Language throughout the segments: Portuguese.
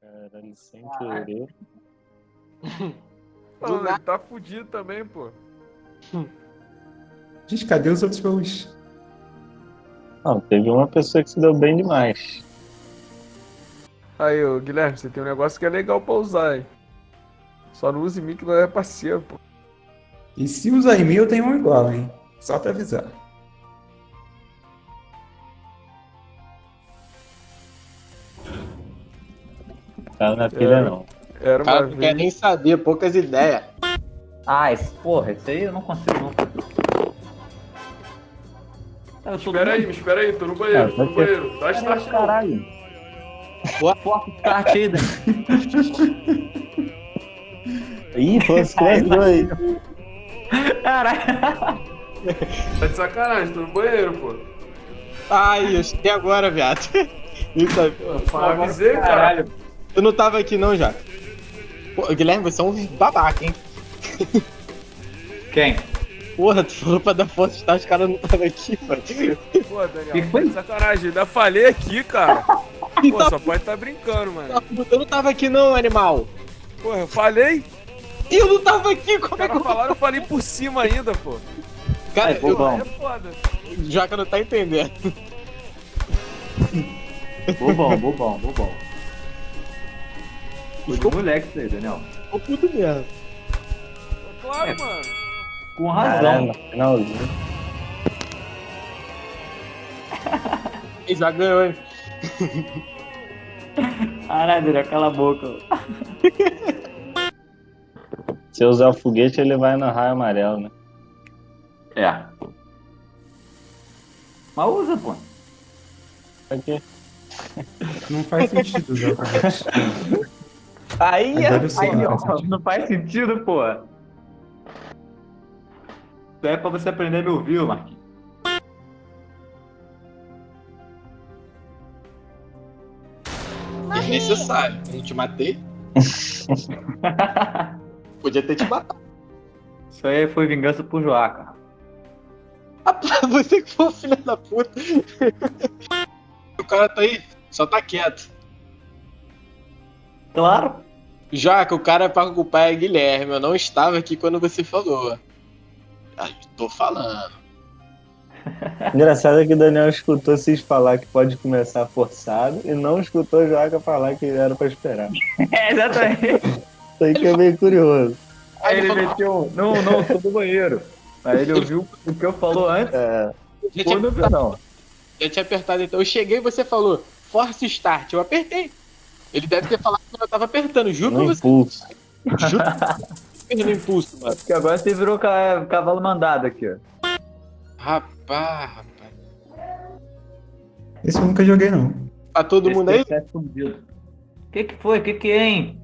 Caralho, sem querer. Pô, ele tá fudido também, pô. Gente, cadê os outros baús? Não, teve uma pessoa que se deu bem demais. Aí, ô, Guilherme, você tem um negócio que é legal pra usar, hein? Só não use em mim que não é parceiro, pô. E se usar em mim, eu tenho um igual, hein? Só pra avisar. Tá na pilha É. não. Era uma Cara, não quer vez. nem saber, poucas ideias. Ah, esse, porra, esse aí eu não consigo tô Espera aí, me espera aí, tô no banheiro, tô no banheiro. Dá start não. Caralho. Forte start aí, Dan. Ih, fosse cresce dois. Caralho. Tá de sacanagem, tô no banheiro, pô. Ai, eu cheguei agora, viado. Isso aí. Eu avisei, cara. Tu não tava aqui não, já. Pô, Guilherme, você é um babaca, hein? Quem? Porra, tu falou pra dar força, tá? Os caras não estavam aqui, mano. Pô, Daniel, Que foi? tá de sacanagem. Ainda falei aqui, cara. Pô, Então, só pode tá brincando, mano. Eu não tava aqui não, animal. Porra, eu falei. E eu não tava aqui, como é que eu... falaram, eu falei por cima ainda, pô. Cara, eu... bobão. É foda. Joca não tá entendendo. Bobão, bobão, bobão. Foi de moleque isso aí, Daniel. Tô puto mesmo. Claro, É. mano. Com razão. no finalzinho. Ele já ganhou, hein? Caralho, Daniel, cala a boca. Se eu usar o foguete, ele vai no raio amarelo, né? É. Mas usa, pô. Pra quê? Não faz sentido usar o foguete. Aí, Agora eu sei, aí, não ó, faz sentido. não faz sentido, pô. Isso é pra você aprender a me ouvir, Marquinhos. Desnecessário. Eu te matei. Podia ter te matado. Isso aí foi vingança por Joaca. Rapaz, você que foi o filho da puta. o cara tá aí, só tá quieto. Claro. Jaca, o cara pra culpar é Guilherme. Eu não estava aqui quando você falou. Ah, tô falando. Engraçado é que o Daniel escutou vocês falar que pode começar forçado e não escutou o Joaca falar que era pra esperar. É, exatamente. Isso aí que é meio curioso. Aí ele meteu, não, não, sou do banheiro. Aí ele ouviu o que eu falou antes. É, Já tinha, não, não. já tinha apertado então. Eu cheguei e você falou, force start. Eu apertei. Ele deve ter falado que eu tava apertando, juro Não pra impulso. você. Juro perdendo impulso, mano. Porque agora você virou cavalo mandado aqui, ó. Rapaz, rapaz. Esse eu nunca joguei, não. Tá todo Esse mundo aí? É o que que foi? O que que é, hein?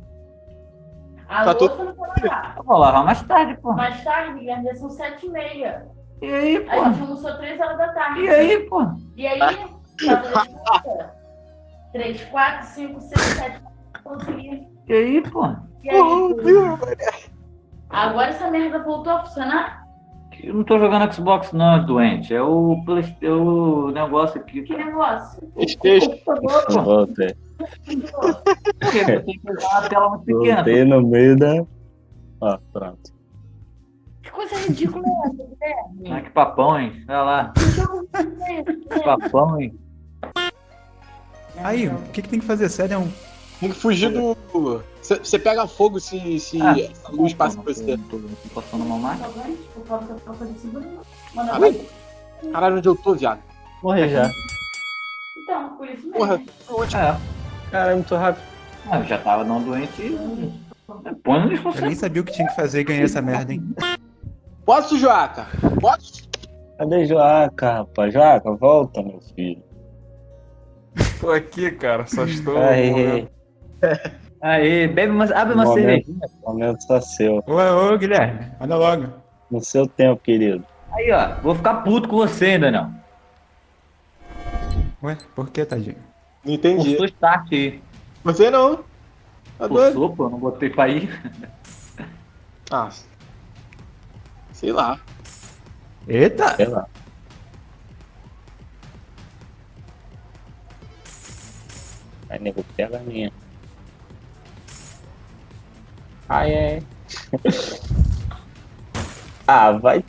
A tá todo... todo... não vai lá. Eu vou lavar mais tarde, pô. Mais tarde, Guilherme, são sete e meia. E aí, pô? A gente almoçou três horas da tarde. E aí, pô? E aí, tá 3, 4, 5, 6, 7, consegui. E aí, pô? E aí, oh, Deus, Agora essa merda voltou a funcionar? Eu não tô jogando Xbox não, é doente. É o, Play... é o negócio aqui. Que negócio? Playstation. Tem que. Voltei no meio da... Ah, pronto. Que coisa ridícula é essa, né? Guilherme? Ah, que papão, hein? Olha lá. Que é né? papão, hein? Aí, o que, que tem que fazer? Sério, é um. Tem que fugir do. Você pega fogo se, se Ah, a luz passa por você. Passando uma máquina. Caralho. Caralho, onde eu tô, viado? Morri já. Então, por isso mesmo. Porra. É. Cara, é muito rápido. Ah, eu já tava não doente e. Põe no Eu nem sabia o que tinha que fazer e ganhei essa merda, hein? Posso, Joaca? Posso? Cadê Joaca, rapaz? Joaca, volta, meu filho. Tô aqui, cara. Só estou. Aí, morrendo. Aí, bebe uma, abre uma Momento. cervejinha. momento só seu. Ô, ô, Guilherme, anda logo. No seu tempo, querido. Aí, ó. Vou ficar puto com você, hein, Daniel. Ué, por que, tadinho? Não entendi. Forçou start aí. Você não. Tá doido? Forçou, pô. Não botei pra ir. Ah. Sei lá. Eita! Sei lá. Aí, nego, pega a minha. Ai, é. ah, vai.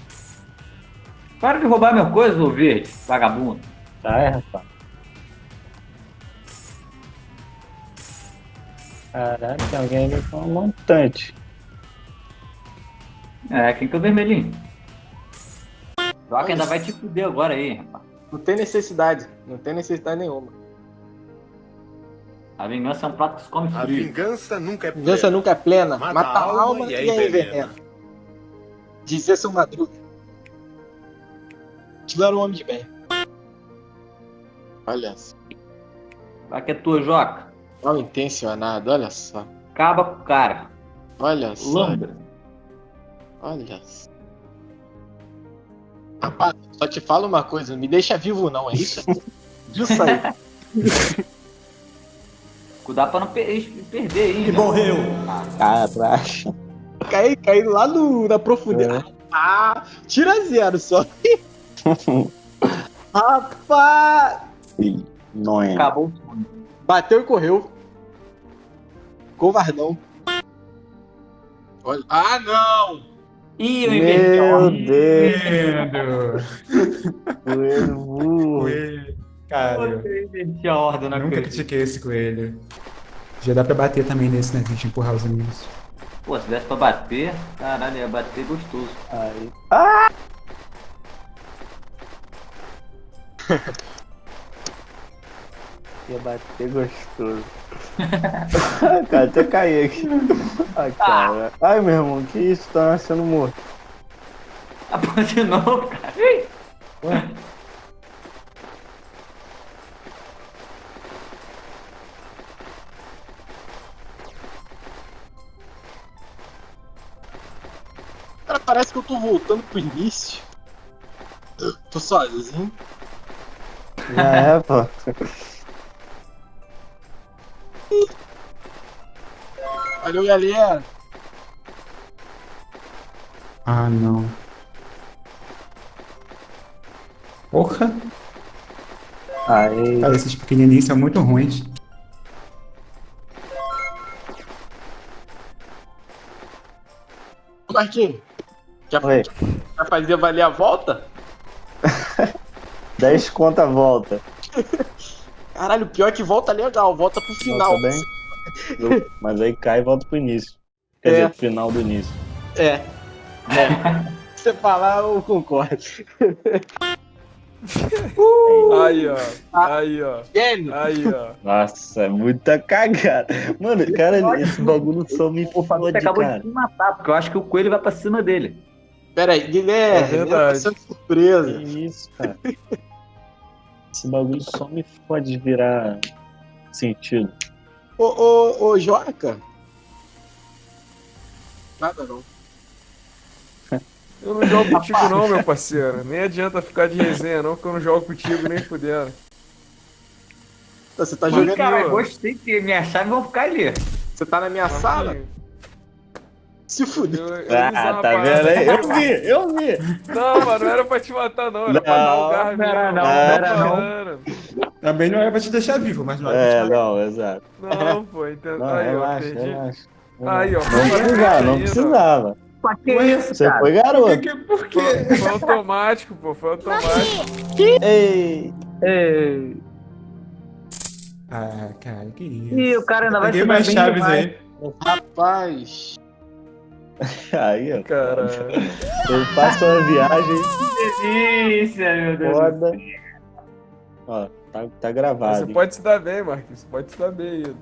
Para de roubar minha coisa, ô verde, vagabundo. Tá, é, rapaz. Caralho, tem alguém ali com um montante. É, quem que é o vermelhinho? Joca ainda vai te fuder agora aí, rapaz. Não tem necessidade. Não tem necessidade nenhuma. A vingança é um prato que se come A frio. vingança nunca é Vingança plena. nunca é plena. Mata Mata, a a alma alma e e aí envenena. Dizia seu Madruga. Era um homem de bem. Olha só. Vai que é tua, Joca. Mal intencionado, olha só. Acaba com o cara. Olha só. Lambra. Olha só. Rapaz, só te falo uma coisa, não me deixa vivo não, é isso? Isso aí. Cuidar pra não per- perder aí. E né? morreu. Caraca. Caí, caí lá no, na profundidade. Ah, tira zero só. Rapaz! Não é. Acabou o sonho. Bateu e correu. Covardão. Olha. Ah, não! Ih, eu inventei Meu. Deus. Burro. Coelho. Cara, Eu inventei a ordem na nunca critiquei esse coelho. Já dá pra bater também nesse, né? A gente empurrar os amigos. Pô, se desse pra bater, caralho, ia bater gostoso. Aí. Ia bater gostoso. cara, até caí aqui. Ai, cara. Ai, meu irmão, que isso? Tá nascendo morto. Ah, pô, de novo, cara. Parece que eu tô voltando pro início. Tô sozinho. Já é, pô. Valeu, galera. Ah, não. Porra! Aí. Cara, esses pequenininhos são muito ruins. Ô, Marquinhos, já, Oi. já fazia valer a volta? 10 conta volta. Caralho, o pior é que volta legal, volta pro final. Volta bem. Mas aí cai e volta pro início. Quer É. dizer, pro final do início. É. É. Se você falar, eu concordo. Aí, ó. Aí, ó. Gênio. Aí, ó. Nossa, é muita cagada. Mano, cara, esse bagulho só me fode, acabou cara. de me matar, porque eu acho que o coelho vai pra cima dele. Pera aí, Guilherme, É verdade. surpresa. Que isso, cara. Esse bagulho só me fode virar sentido. Ô, ô, ô, Joca. Nada não. Eu não jogo contigo não, meu parceiro. Nem adianta ficar de resenha não, porque eu não jogo contigo nem fudendo. Você tá Mas, jogando. cara, Cara, gostei que minha chave vão ficar ali. Você tá na minha sala? Marquinhos, Se fuder. Eu, eu usar Ah, tá vendo aí? Eu vi, eu vi. Não, mano, não era pra te matar não, era pra dar Não, um garra não era não, não era não. Também não era pra te deixar vivo, mas não era É, não, exato. Não, pô, entendeu? Não, Aí, ó, relaxa, relaxa. Aí, ó, Não precisava, não ainda. precisava. Pra que Ué, isso, Você cara? foi Por garoto. que? Por quê? Foi, foi automático, pô, foi automático. Ei, Ei. Ah, cara, que isso. Ih, o cara ainda vai Peguei se dar mais chaves demais. aí. Rapaz. aí, ó. Caralho. Eu faço uma viagem Delícia, meu Deus. foda. Ó, tá, tá gravado. Você pode se dar bem, Marquinhos. Você pode se dar bem aí.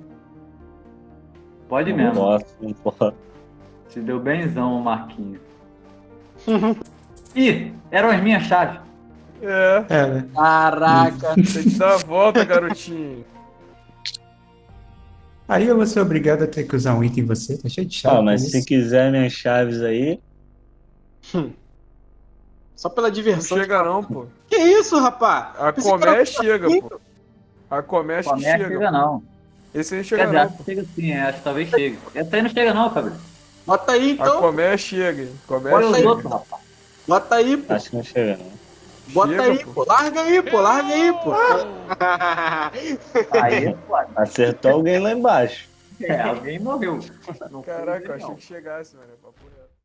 Pode mesmo. posso, não posso. Se deu benzão o Marquinhos. Ih, eram as minhas chaves. É, É, né? Caraca. tem que dar a volta, garotinho. Aí eu vou ser obrigado a ter que usar um item em você, tá cheio de chave. Ah, mas por se isso. quiser minhas chaves aí, Só pela Não diversão. chega não, pô. Que isso, rapaz? A Comé chega, pô. A Comé chega. chega não. Esse aí Quer chega dizer, não, acho pô. que chega sim, é, acho que talvez chegue. Essa aí não chega não, Fabrício. Bota aí A então. Comé chega. Comé chega. outros, rapaz. Bota aí, pô. acho que não chega, não. Bota Chega, aí, pô. pô. Larga aí, pô. Larga aí, pô. Aí, pô. Acertou alguém lá embaixo. É, alguém morreu. Caraca, achei que chegasse, mano. é.